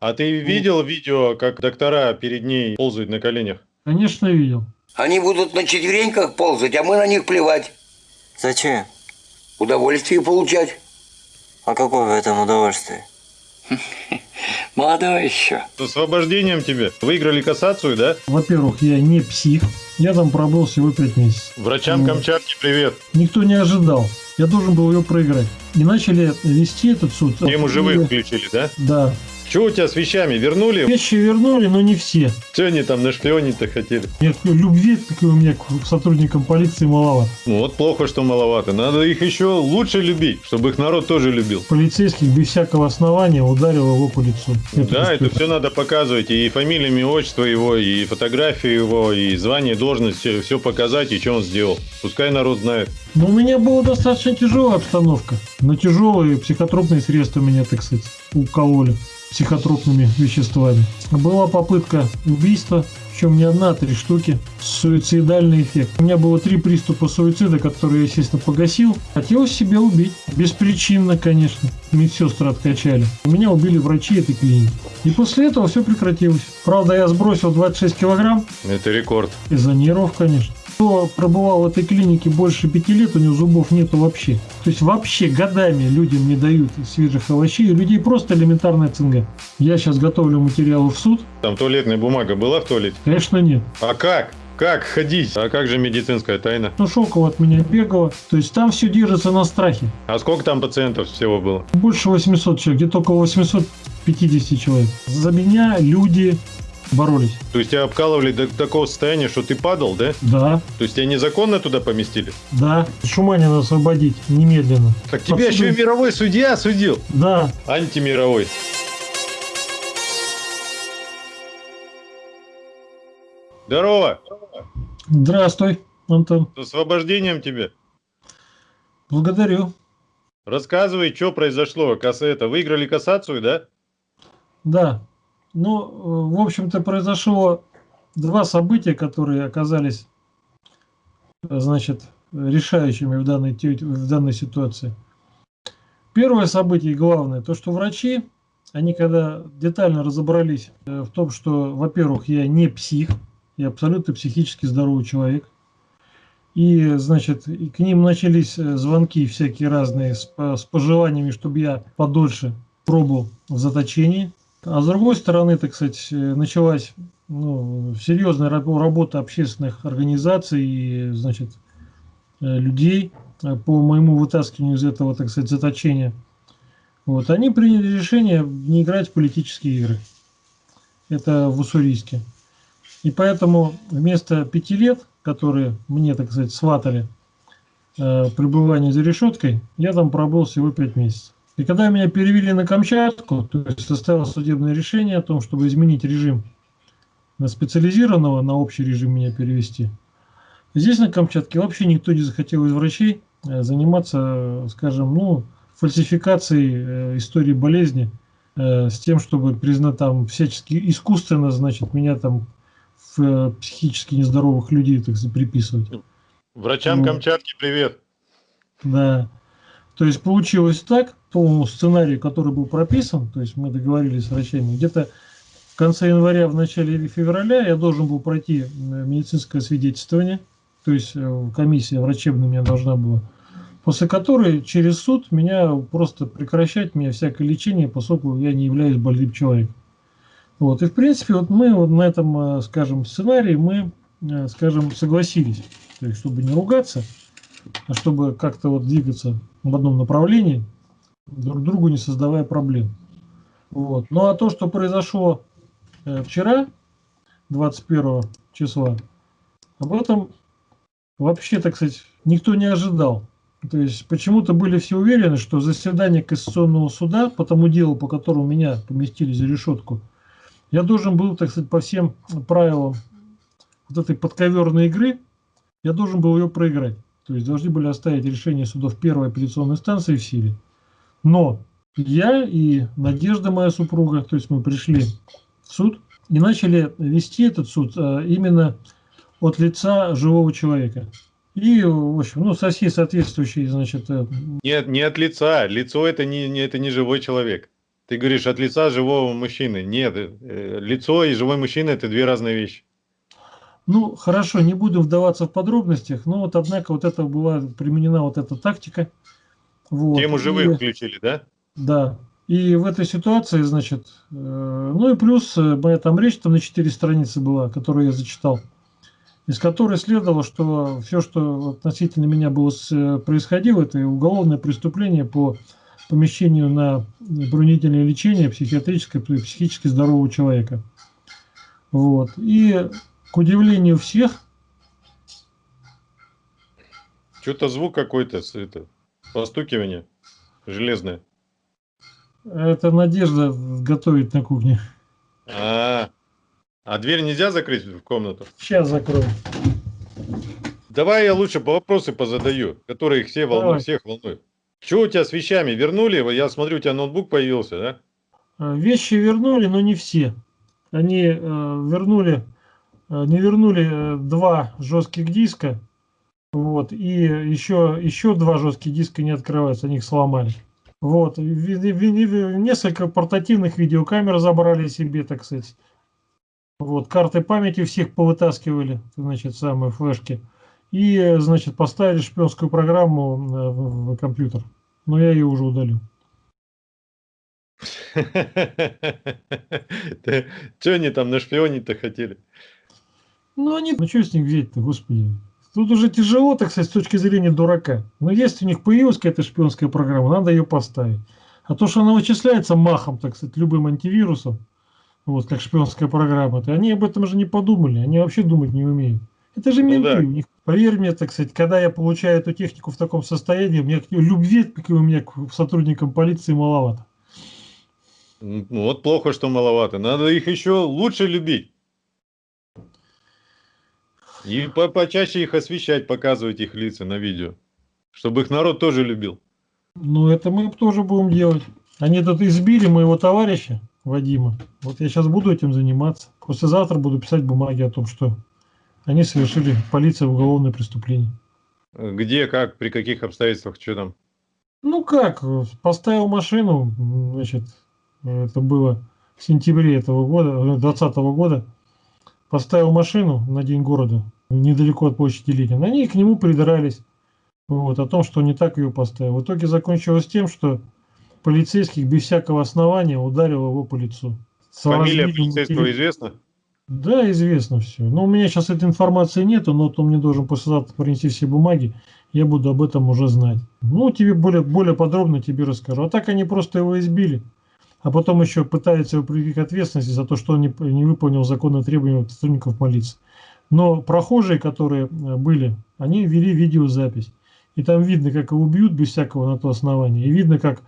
А ты видел видео, как доктора перед ней ползают на коленях? Конечно, видел. Они будут на четвереньках ползать, а мы на них плевать. Зачем? Удовольствие получать. А какое в этом удовольствие? Молодой еще. С освобождением тебе. Выиграли кассацию, да? Во-первых, я не псих. Я там пробыл всего пять месяцев. Врачам Ну. Камчатки привет. Никто не ожидал. Я должен был ее проиграть. И начали вести этот суд. Тему живых включили, да? Да. Что у тебя с вещами? Вернули? Вещи вернули, но не все. Что они там на шпионе-то хотели? Нет, любви такой у меня к сотрудникам полиции маловато. Ну вот плохо, что маловато. Надо их еще лучше любить, чтобы их народ тоже любил. Полицейских без всякого основания ударил его по лицу. Да, это все надо показывать. И фамилия, имя, отчество его, и фотографию его, и звание, должность, все, показать, и что он сделал. Пускай народ знает. Но у меня была достаточно тяжелая обстановка. На тяжелые психотропные средства меня, так сказать, укололи психотропными веществами. Была попытка убийства, причем не одна, а три штуки. Суицидальный эффект. У меня было три приступа суицида, которые я, естественно, погасил. Хотел себя убить. Беспричинно, конечно. Медсестры откачали. Меня убили врачи этой клиники. И после этого все прекратилось. Правда, я сбросил 26 килограмм. Это рекорд. Из-за нервов, конечно. Кто пробывал в этой клинике больше пяти лет, у него зубов нету вообще. То есть вообще годами людям не дают свежих овощей, у людей просто элементарная цинга. Я сейчас готовлю материалы в суд. Там туалетная бумага была в туалете? Конечно, нет. А как? Как ходить? А как же медицинская тайна? Ну, Шокова от меня бегала. То есть там все держится на страхе. А сколько там пациентов всего было? Больше 800 человек, где-то около 850 человек. За меня люди боролись. То есть тебя обкалывали до такого состояния, что ты падал, да? Да, То есть тебя незаконно туда поместили? да. Шуманина освободить немедленно. Так тебя Отсюда- еще и мировой судья судил. Да, Антимировой. Здорово. здравствуй, Антон. С освобождением тебе. Благодарю. Рассказывай, что произошло. Это, выиграли кассацию, да? Да. Ну, э, в общем-то, произошло два события, которые оказались, э, значит, решающими в данной, в данной ситуации. Первое событие главное, то, что врачи, они когда детально разобрались э, в том, что, во-первых, я не псих, я абсолютно психически здоровый человек, и, значит, и к ним начались э, звонки всякие разные с, с пожеланиями, чтобы я подольше пробыл в заточении. А с другой стороны, так сказать, э, началась ну, серьезная раб- работа общественных организаций и, значит, э, людей по моему вытаскиванию из этого, так сказать, заточения. Вот. Они приняли решение не играть в политические игры. Это в Уссурийске. И поэтому вместо пяти лет, которые мне, так сказать, сватали э, пребывание за решеткой, я там пробыл всего пять месяцев. И когда меня перевели на Камчатку, то есть составилось судебное решение о том, чтобы изменить режим на специализированного, на общий режим меня перевести. Здесь на Камчатке вообще никто не захотел из врачей э, заниматься, скажем, ну, фальсификацией э, истории болезни э, с тем, чтобы признать там всячески искусственно, значит, меня там э, психически нездоровых людей, так приписывать. Врачам Ну. Камчатки привет. Да. То есть получилось так, по сценарию, который был прописан, то есть мы договорились с врачами, где-то в конце января, в начале февраля я должен был пройти э, медицинское свидетельствование, то есть э, комиссия врачебная у меня должна была, после которой через суд меня просто прекращать мне всякое лечение, поскольку я не являюсь больным человеком. Вот. И в принципе вот мы вот на этом, э, скажем, сценарии мы, э, скажем, согласились, то есть чтобы не ругаться, а чтобы как-то вот двигаться в одном направлении, друг другу не создавая проблем. Вот. Ну а то, что произошло э, вчера, 21 числа, об этом вообще, так сказать, никто не ожидал. То есть почему-то были все уверены, что заседание Конституционного суда по тому делу, по которому меня поместили за решетку, я должен был, так сказать, по всем правилам вот этой подковерной игры, я должен был ее проиграть. То есть должны были оставить решение судов первой апелляционной инстанции в силе. Но я и Надежда, моя супруга, то есть мы пришли в суд и начали вести этот суд а, именно от лица живого человека. И, в общем, ну, со всей соответствующей, значит, э, Нет, не от лица. Лицо это не, не, это не живой человек. Ты говоришь от лица живого мужчины. Нет, э, лицо и живой мужчина это две разные вещи. Ну, хорошо, не буду вдаваться в подробностях, но вот однако вот это была применена вот эта тактика. Вот. Тему живых И- включили, да? Да. И в этой ситуации, значит, э, ну и плюс э, моя там речь там на 4 страницы была, которую я зачитал, из которой следовало, что все, что относительно меня было с- э, происходило, это уголовное преступление по помещению на бронительное лечение психиатрическое, пси- психически здорового человека. Вот. И к удивлению всех, Что-то звук какой-то, это, постукивание железное. это Надежда готовит на кухне. А, а дверь нельзя закрыть в комнату? Сейчас закрою. Давай я лучше по вопросы позадаю, которые все волнуют, всех волнуют. Что у тебя с вещами? Вернули? Я смотрю, у тебя ноутбук появился, да? Э, Вещи вернули, но не все. Они э, вернули, э, не вернули два жестких диска, вот, и еще, еще два жестких диска не открываются, они их сломали. Вот, несколько портативных видеокамер забрали себе, так сказать. Вот, карты памяти всех повытаскивали, значит, самые флешки. И, значит, поставили шпионскую программу э, в, в компьютер. Но я ее уже удалил. Что они там на шпионе-то хотели? Ну, они... Ну, что с них взять-то, господи. Тут уже тяжело, так сказать, с точки зрения дурака. Но если у них появилась какая-то шпионская программа, надо ее поставить. А то, что она вычисляется махом, так сказать, любым антивирусом, вот, как шпионская программа, то они об этом же не подумали. Они вообще думать не умеют. Это же Ну менты. да. У них, поверь мне, так сказать, когда я получаю эту технику в таком состоянии, меня любви как у меня к сотрудникам полиции маловато. Ну, вот плохо, что маловато. Надо их еще лучше любить. И по почаще их освещать, показывать их лица на видео. Чтобы их народ тоже любил. Ну, это мы тоже будем делать. Они тут избили моего товарища, Вадима. Вот я сейчас буду этим заниматься. Послезавтра буду писать бумаги о том, что они совершили полиция уголовное преступление. Где, как, при каких обстоятельствах, что там? Ну как, э, поставил машину, значит, э, это было в сентябре этого года, 2020 года, поставил машину на День города, недалеко от площади Ленина. Они к нему придрались, вот, о том, что не так ее поставил. В итоге закончилось тем, что полицейских без всякого основания ударил его по лицу. Фамилия полицейского известна? Да, известно все. Но у меня сейчас этой информации нету, но он мне должен послезавтра принести все бумаги, я буду об этом уже знать. Ну, тебе более, более подробно тебе расскажу. А так они просто его избили, а потом еще пытаются его привлечь к ответственности за то, что он не, не выполнил законные требования сотрудников полиции. Но прохожие, которые э, были, они вели видеозапись. И там видно, как его бьют без всякого на то основания. И видно, как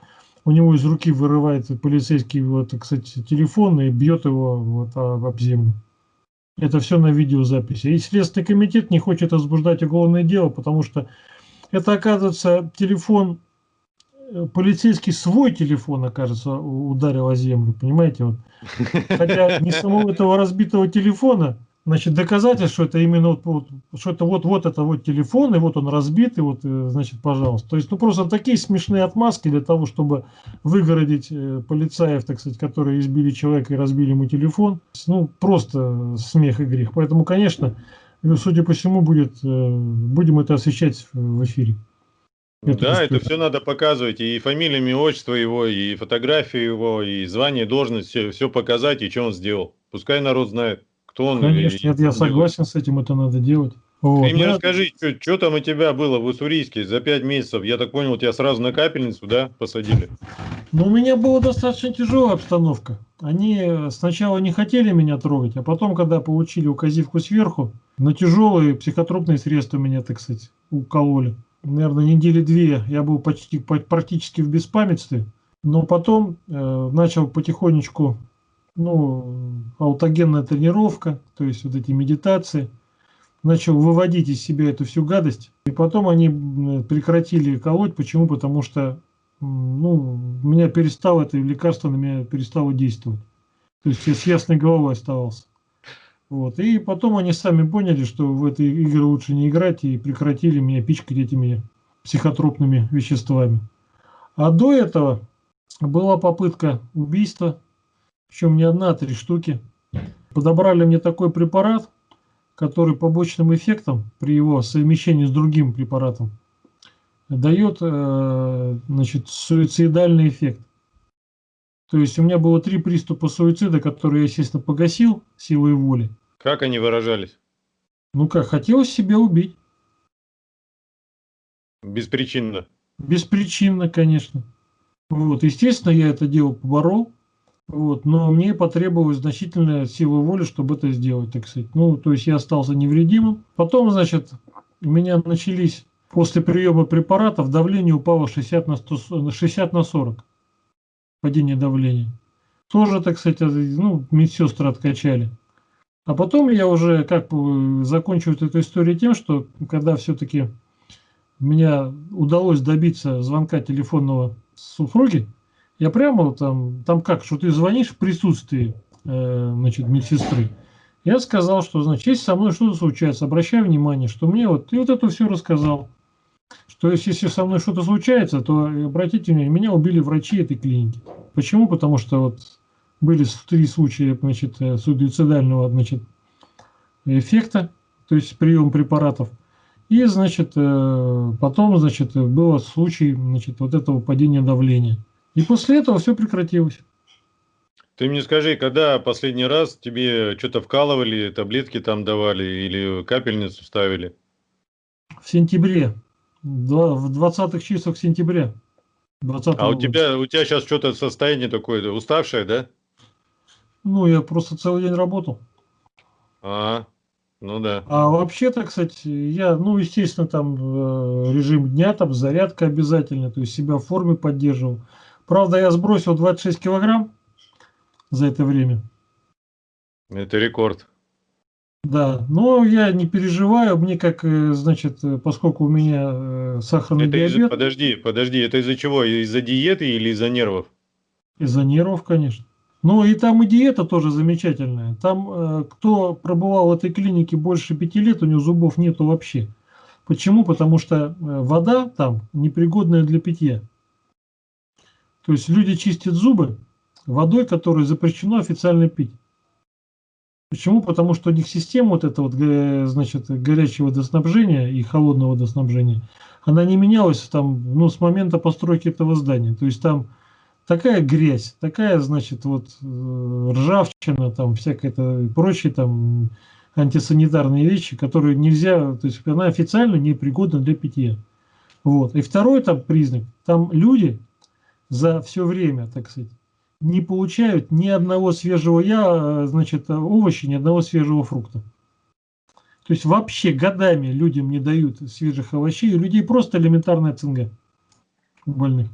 у него из руки вырывается полицейский вот, сказать, телефон и бьет его вот, об землю. Это все на видеозаписи. И Следственный комитет не хочет возбуждать уголовное дело, потому что это, оказывается, телефон, э, полицейский свой телефон, окажется, ударил о землю, понимаете? Вот. Хотя не самого этого разбитого телефона, значит, доказательств, что это именно вот, вот, что это вот, вот это вот телефон, и вот он разбит, и вот, э, значит, пожалуйста. То есть, ну, просто такие смешные отмазки для того, чтобы выгородить э, полицаев, так сказать, которые избили человека и разбили ему телефон. Ну, просто смех и грех. Поэтому, конечно, ну, судя по всему, будет, э, будем это освещать в эфире. Это да, это все надо показывать. И фамилия, имя, отчество его, и фотографию его, и звание, должность, все, все показать, и что он сделал. Пускай народ знает, кто он. Конечно, нет, я согласен с этим, это надо делать. Вот. Ты мне Ну, расскажи, что там у тебя было в Уссурийске за пять месяцев? Я так понял, тебя сразу на капельницу, да, посадили? Но у меня была достаточно тяжелая обстановка. Они э, сначала не хотели меня трогать, а потом, когда получили указивку сверху, на тяжелые психотропные средства меня, так сказать, укололи. Наверное, недели две я был почти, по- практически в беспамятстве. Но потом э, начал потихонечку, ну, аутогенная тренировка, то есть вот эти медитации. Начал выводить из себя эту всю гадость. И потом они прекратили колоть. Почему? Потому что ну, у меня перестало это лекарство на меня перестало действовать. То есть я с ясной головой оставался. Вот. И потом они сами поняли, что в этой игры лучше не играть и прекратили меня пичкать этими психотропными веществами. А до этого была попытка убийства, причем не одна, а три штуки. Подобрали мне такой препарат, который побочным эффектом при его совмещении с другим препаратом дает э, значит, суицидальный эффект. То есть у меня было три приступа суицида, которые я, естественно, погасил силой воли. Как они выражались? Ну как, хотелось себя убить. Беспричинно. Беспричинно, конечно. Вот, естественно, я это дело поборол. Вот, но мне потребовалась значительная сила воли, чтобы это сделать, так сказать. Ну, то есть я остался невредимым. Потом, значит, у меня начались после приема препаратов давление упало 60 на, 100, 60 на 40. Падение давления. Тоже, так сказать, ну, медсестры откачали. А потом я уже как бы закончу эту историю тем, что когда все-таки меня удалось добиться звонка телефонного супруги, я прямо там, там как, что ты звонишь в присутствии э, значит, медсестры. Я сказал, что, значит, если со мной что-то случается, обращай внимание, что мне вот, и вот это все рассказал. Что если, если со мной что-то случается, то обратите внимание, меня убили врачи этой клиники. Почему? Потому что вот были три случая значит, э, суицидального значит, эффекта, то есть прием препаратов. И, значит, э, потом, значит, был случай, значит, вот этого падения давления. И после этого все прекратилось. Ты мне скажи, когда последний раз тебе что-то вкалывали, таблетки там давали или капельницу ставили? В сентябре, в 20-х числах сентября. 20 а у тебя, у тебя сейчас что-то состояние такое, уставшее, да? Ну, я просто целый день работал. А, ну да. А вообще-то, кстати, я, ну, естественно, там э, режим дня, там зарядка обязательно, то есть себя в форме поддерживал. Правда, я сбросил 26 килограмм за это время. Это рекорд. Да, но я не переживаю, мне как, э, значит, э, поскольку у меня э, сахарный это диабет. Из подожди, подожди, это из-за чего? Из-за диеты или из-за нервов? Из-за нервов, конечно. Ну и там и диета тоже замечательная. Там, кто пробывал в этой клинике больше пяти лет, у него зубов нету вообще. Почему? Потому что вода там непригодная для питья. То есть люди чистят зубы водой, которую запрещено официально пить. Почему? Потому что у них система вот эта вот, значит, горячего водоснабжения и холодного водоснабжения, она не менялась там, ну, с момента постройки этого здания. То есть там такая грязь, такая, значит, вот э, ржавчина, там всякое-то прочие там антисанитарные вещи, которые нельзя, то есть она официально не пригодна для питья. Вот. И второй там признак, там люди за все время, так сказать, не получают ни одного свежего я, значит, овоща, ни одного свежего фрукта. То есть вообще годами людям не дают свежих овощей, у людей просто элементарная цинга у больных.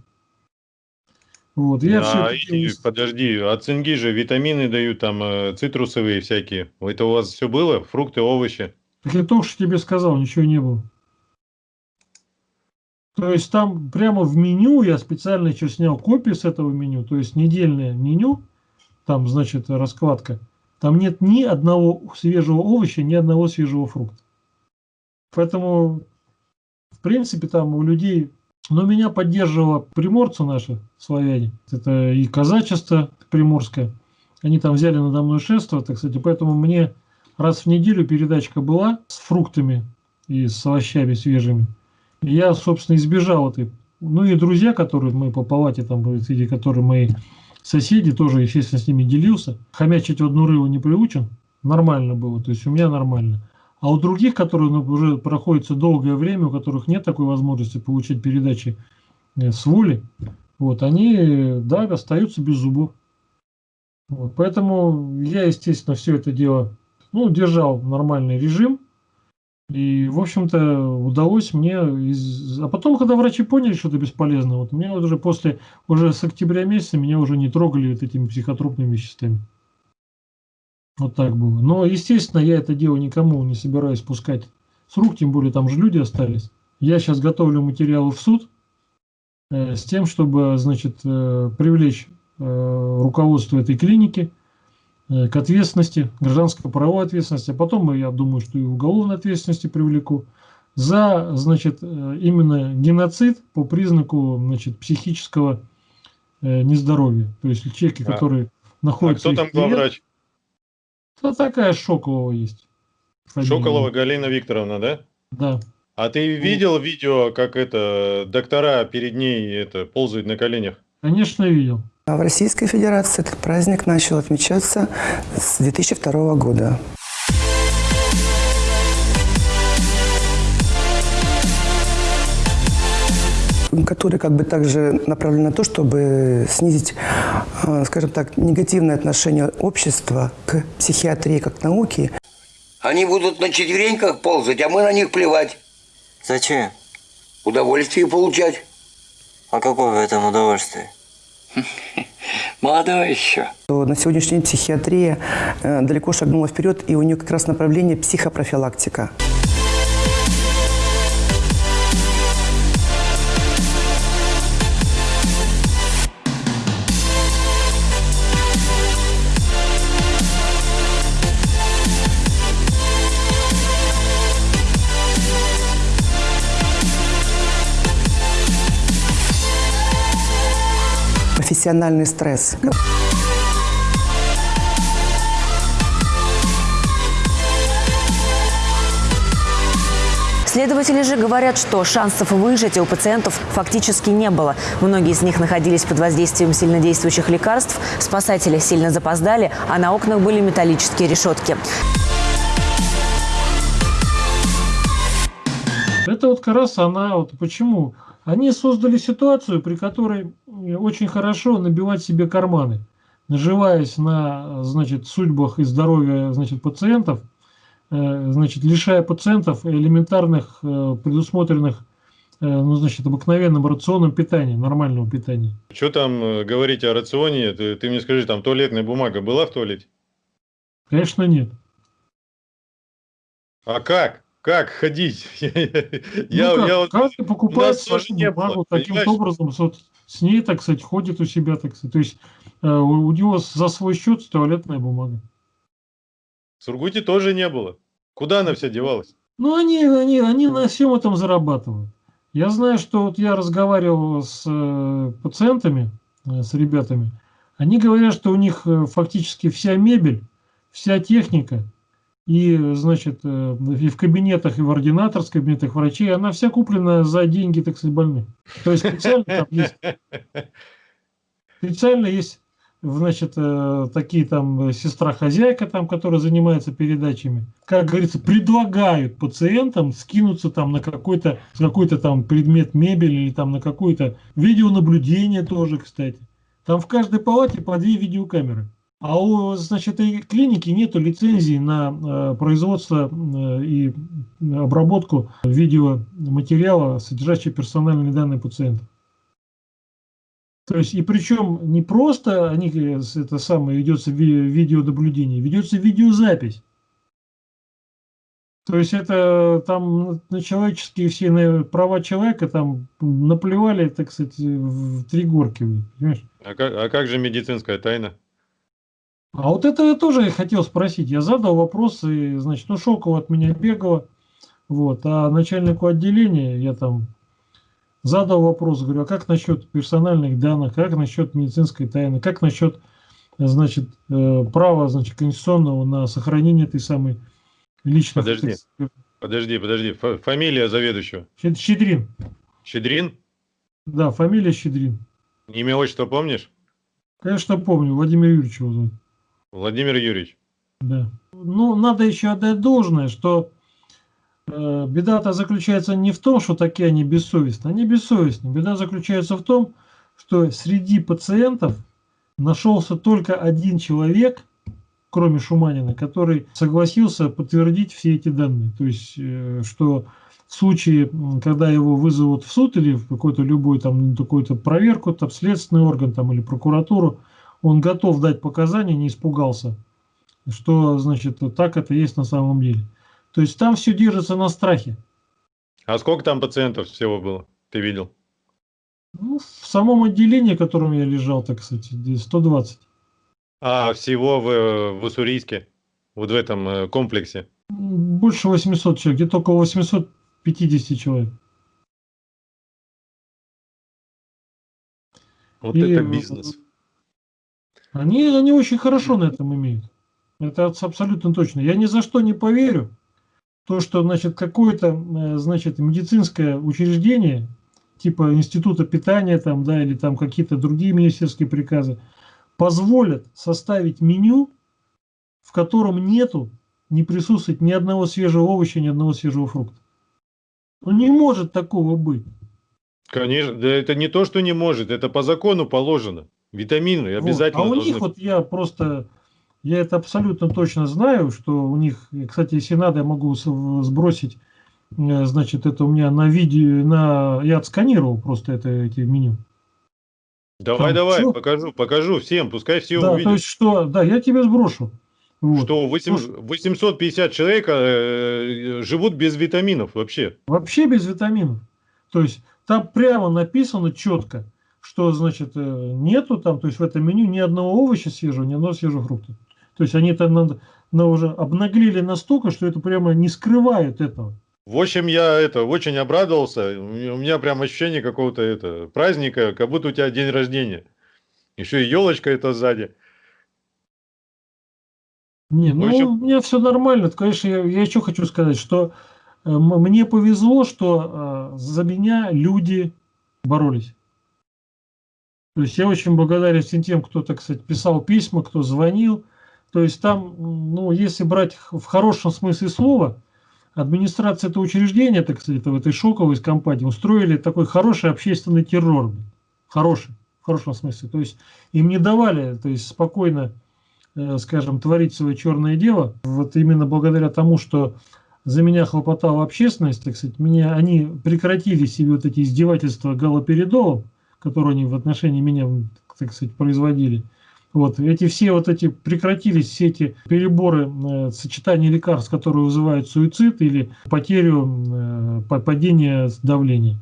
Вот, я а, все подожди, а цинги же витамины дают, там э, цитрусовые всякие. Это у вас все было? Фрукты, овощи? Так я только что тебе сказал, ничего не было. То есть там прямо в меню, я специально еще снял копию с этого меню, то есть недельное меню, там, значит, раскладка. Там нет ни одного свежего овоща, ни одного свежего фрукта. Поэтому, в принципе, там у людей... Но меня поддерживала приморцы наши, славяне. Это и казачество приморское. Они там взяли надо мной шество, так сказать. Поэтому мне раз в неделю передачка была с фруктами и с овощами свежими я, собственно, избежал этой. Ну и друзья, которые мы по палате, там, среди которых мои соседи, тоже, естественно, с ними делился. Хомячить в одну рылу не приучен. Нормально было, то есть у меня нормально. А у других, которые ну, уже проходится долгое время, у которых нет такой возможности получить передачи э, с воли, вот, они, да, остаются без зубов. Вот, поэтому я, естественно, все это дело, ну, держал нормальный режим, и, в общем-то, удалось мне... Из... А потом, когда врачи поняли, что это бесполезно, вот меня уже после, уже с октября месяца меня уже не трогали вот этими психотропными веществами. Вот так было. Но, естественно, я это дело никому не собираюсь пускать с рук, тем более там же люди остались. Я сейчас готовлю материалы в суд э, с тем, чтобы, значит, э, привлечь э, руководство этой клиники, к ответственности, гражданско-правовой ответственности, а потом, я думаю, что и уголовной ответственности привлеку за, значит, э, именно геноцид по признаку, значит, психического э, нездоровья. То есть человеки, А- которые А находятся... кто в там главврач? Да такая Шоколова есть. Фамилия. Шоколова Галина Викторовна, да? Да. А ты видел видео, как это доктора перед ней это ползают на коленях? Конечно, видел. А в Российской Федерации этот праздник начал отмечаться с 2002 года. который как бы также направлен на то, чтобы снизить, э, скажем так, негативное отношение общества к психиатрии как науке Они будут на четвереньках ползать, а мы на них плевать. Зачем? Удовольствие получать. А какое в этом удовольствие? Молодой еще. на сегодняшний день психиатрия э, далеко шагнула вперед, и у нее как раз направление психопрофилактика. Профессиональный стресс. Следователи же говорят, что шансов выжить у пациентов фактически не было. Многие из них находились под воздействием сильнодействующих лекарств, спасатели сильно запоздали, а на окнах были металлические решетки. Это вот как раз она, вот почему. Они создали ситуацию, при которой э, очень хорошо набивать себе карманы, наживаясь на, значит, судьбах и здоровье, значит, пациентов, э, значит, лишая пациентов элементарных, э, предусмотренных, ну, значит, обыкновенным рационом питания, нормального питания. Что там говорить о рационе? Ты, ты мне скажи, там туалетная бумага была в туалете? Конечно, нет. А как? Как ходить? Я, ну, как, я вот каждый покупает нас тоже свою бумагу таким образом, вот с ней, так сказать, ходит у себя, так сказать. То есть э, у у него за свой счет туалетная бумага. в Сургуте тоже не было. Куда она вся девалась? Ну, они, они, они на всем этом зарабатывают. Я знаю, что вот я разговаривал с э, пациентами, э, с ребятами. Они говорят, что у них э, фактически вся мебель, вся техника, и, значит, э, и в кабинетах, и в ординаторских кабинетах врачей, она вся куплена за деньги, так сказать, больных. То есть специально там есть Специально есть, значит, э, такие там сестра-хозяйка, там, которая занимается передачами, как говорится, предлагают пациентам скинуться там на какой-то какой-то там предмет мебели или там на какое-то видеонаблюдение тоже, кстати. Там в каждой палате по две видеокамеры. А у, значит, этой клиники нету лицензии на э, производство э, и обработку видеоматериала, содержащего персональные данные пациентов. То есть, и причем не просто они, э, это самое, ведется ви- видеонаблюдение, ведется видеозапись. То есть это там на человеческие все на права человека там наплевали, так сказать, в три горки? А как, а как же медицинская тайна? А вот это я тоже хотел спросить. Я задал вопрос, и, значит, ну, Шокова от меня бегала, вот, а начальнику отделения я там задал вопрос, говорю, а как насчет персональных данных, как насчет медицинской тайны, как насчет, значит, э, права, значит, конституционного на сохранение этой самой личной... Подожди. Подожди, подожди. Фа- Фамилия заведующего? Щедрин. Щедрин? Да, фамилия Щедрин. Имя, отчество помнишь? Конечно, помню, Владимир Юрьевич его зовут. Владимир Юрьевич. Да. Ну, надо еще отдать должное, что э, беда-то заключается не в том, что такие они бессовестны. Они бессовестны. Беда заключается в том, что среди пациентов нашелся только один человек, кроме Шуманина, который согласился подтвердить все эти данные. То есть, э, что в случае, когда его вызовут в суд или в какой-то любой там какую-то проверку, там следственный орган там или прокуратуру, он готов дать показания, не испугался, что значит так это есть на самом деле. То есть там все держится на страхе. А сколько там пациентов всего было? Ты видел? Ну, в самом отделении, в котором я лежал, так где 120. А всего в, в Уссурийске? Вот в этом э, комплексе? Больше 800 человек, где-то около 850 человек. Вот И, это бизнес. Они, они очень хорошо на этом имеют. Это абс- абсолютно точно. Я ни за что не поверю, то, что значит, какое-то э, значит, медицинское учреждение, типа института питания там, да, или там какие-то другие министерские приказы, позволят составить меню, в котором нету, не присутствует ни одного свежего овоща, ни одного свежего фрукта. Ну не может такого быть. Конечно, да это не то, что не может, это по закону положено. Витамины Вот. обязательно А у должны них вот я просто, я это абсолютно точно знаю, что у них, кстати, если надо, я могу сбросить, э, значит, это у меня на видео, на, я отсканировал просто это, эти меню. Давай, Там давай, всё- покажу, покажу всем, пускай все да, то увидят. есть что, да, я тебе сброшу. Вот. Что 8 Слушай. 850 человек э, живут без витаминов вообще. Вообще без витаминов. То есть там прямо написано четко, что значит э, нету там, то есть в этом меню ни одного овоща свежего, ни одного свежего фрукта. То есть они там на, на уже обнаглели настолько, что это прямо не скрывают этого. В общем, я это очень обрадовался. У меня, прям ощущение какого-то это праздника, как будто у тебя день рождения. Еще и елочка это сзади. Не, ну общем- у меня все нормально. Это, Конечно, я, я еще хочу сказать, что э, мне повезло, что э, за меня люди боролись. То есть я очень благодарен всем тем, кто, так сказать, писал письма, кто звонил. То есть там, ну, если брать в хорошем смысле слова, администрация этого учреждения, так сказать, в этой шоковой компании устроили такой хороший общественный террор. Хороший, в хорошем смысле. То есть им не давали, то есть спокойно э, скажем, творить свое черное дело, вот именно благодаря тому, что за меня хлопотала общественность, так сказать, меня, они прекратили себе вот эти издевательства галоперидолом, которые они в отношении меня, так сказать, производили. Вот, эти все вот эти прекратились все эти переборы э, сочетания лекарств, которые вызывают суицид или потерю, э, па- падение давления.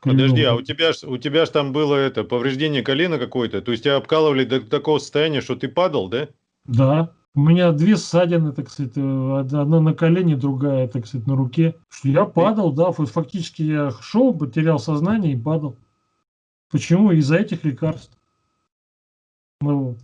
Подожди, а у тебя ж, у тебя ж там было это повреждение колена какое-то, то есть тебя обкалывали до такого состояния, что ты падал, да? Да. У меня две ссадины, так сказать, э, одна на колене, другая, так сказать, на руке. Я падал, да, фа- фактически я шел, потерял сознание и падал. Почему? Из-за этих лекарств. Ну,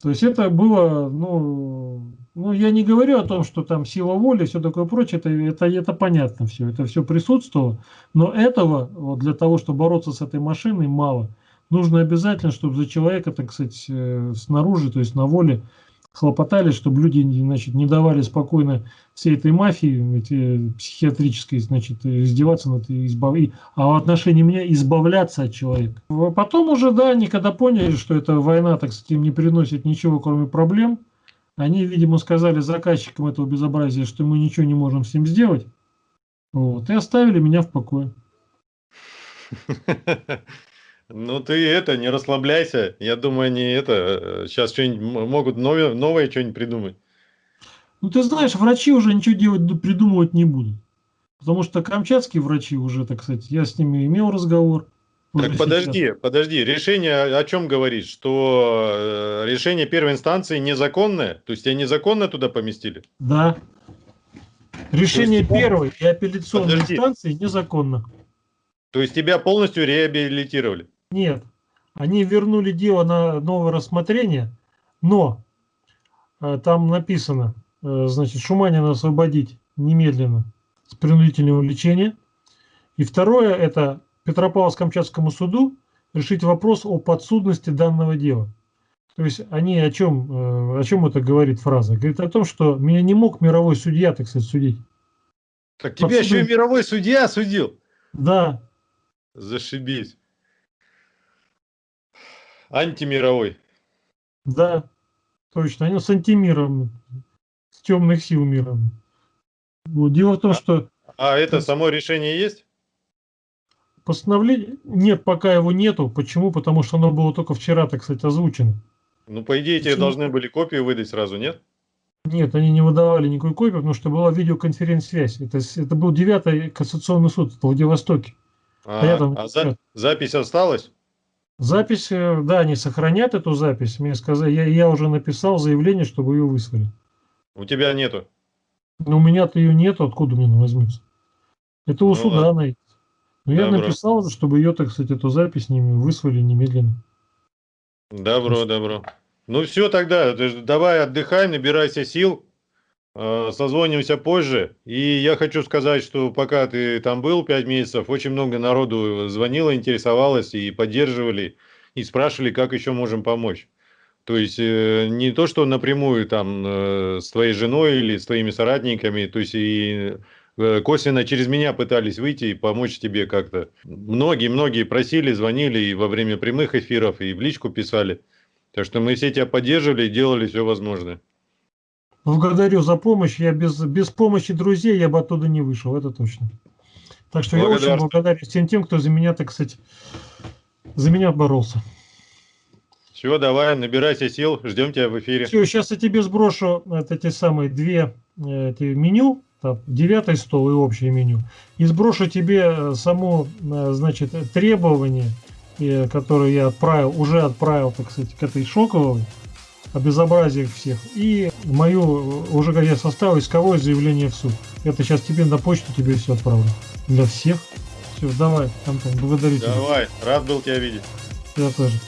то есть это было, ну, ну, я не говорю о том, что там сила воли, все такое прочее, это, это, это понятно все, это все присутствовало, но этого вот для того, чтобы бороться с этой машиной, мало. Нужно обязательно, чтобы за человека, так сказать, э, снаружи, то есть на воле, хлопотали, чтобы люди значит, не давали спокойно всей этой мафии эти, психиатрической значит, издеваться над избав... а в отношении меня избавляться от человека. А Потом уже, да, они когда поняли, что эта война, так сказать, им не приносит ничего, кроме проблем, они, видимо, сказали заказчикам этого безобразия, что мы ничего не можем с ним сделать, вот, и оставили меня в покое. Ну ты это, не расслабляйся. Я думаю, они это, сейчас что-нибудь м- могут новое, новое что-нибудь придумать. Ну, ты знаешь, врачи уже ничего делать, придумывать не будут. Потому что камчатские врачи уже, так сказать, я с ними имел разговор. Так сейчас. подожди, подожди, решение о чем говорит? Что э, решение первой инстанции незаконное? То есть тебя незаконно туда поместили? Да. Решение тебя- первой и апелляционной Подожди. инстанции незаконно. То есть тебя полностью реабилитировали? Нет. Они вернули дело на новое рассмотрение, но э, там написано, э, значит, Шуманина освободить немедленно с принудительного лечения. И второе, это Петропавловск-Камчатскому суду решить вопрос о подсудности данного дела. То есть они о чем, э, о чем это говорит фраза? Говорит о том, что меня не мог мировой судья, так сказать, судить. Так тебя еще и мировой судья судил? Да, Зашибись. Антимировой. да, точно. Они с антимиром, с темных сил миром. Вот. Дело в том, что А это есть- само решение есть? постановление... Нет, пока его нету. Почему? Потому что оно было только вчера, так сказать, озвучено. Ну, по идее, тебе должны были копию выдать сразу, нет? Нет, они не выдавали никакой копии, потому что была видеоконференц-связь. Это, это был девятый кассационный суд в Владивостоке. А, я там а за- запись осталась? Запись, э, да, они сохранят эту запись. Мне сказали, я, я уже написал заявление, чтобы ее выслали. У тебя нету. Но у меня-то ее нету, откуда мне она возьмется? Это у Ну суда ладно. она. Ну, я Добро. написал, чтобы ее, так сказать, эту запись ними выслали немедленно. Добро, добро. Ну все тогда, давай отдыхай, набирайся сил, созвонимся позже. И я хочу сказать, что пока ты там был 5 месяцев, очень много народу звонило, интересовалось и поддерживали, и спрашивали, как еще можем помочь. То есть э, не то, что напрямую там э, с твоей женой или с твоими соратниками, то есть и э, косвенно через меня пытались выйти и помочь тебе как-то. Многие-многие просили, звонили и во время прямых эфиров, и в личку писали. Так что мы все тебя поддерживали и делали все возможное. Благодарю за помощь. Я без, без помощи друзей я бы оттуда не вышел, это точно. Так что я очень благодарен всем тем, кто за меня, так сказать, за меня боролся. Все, давай, набирайся сил, ждем тебя в эфире. Все, сейчас я тебе сброшу вот эти самые две э, эти меню, там, девятый стол и общее меню, и сброшу тебе э, само, э, значит, требование, которое я отправил, уже отправил, так сказать, к этой шоковой, безобразиях всех, и мою, уже как я составил исковое заявление в суд. Это сейчас тебе на почту тебе все отправлю. Для всех. Все, давай, Антон, благодарю тебя. Давай, рад был тебя видеть. Я тоже.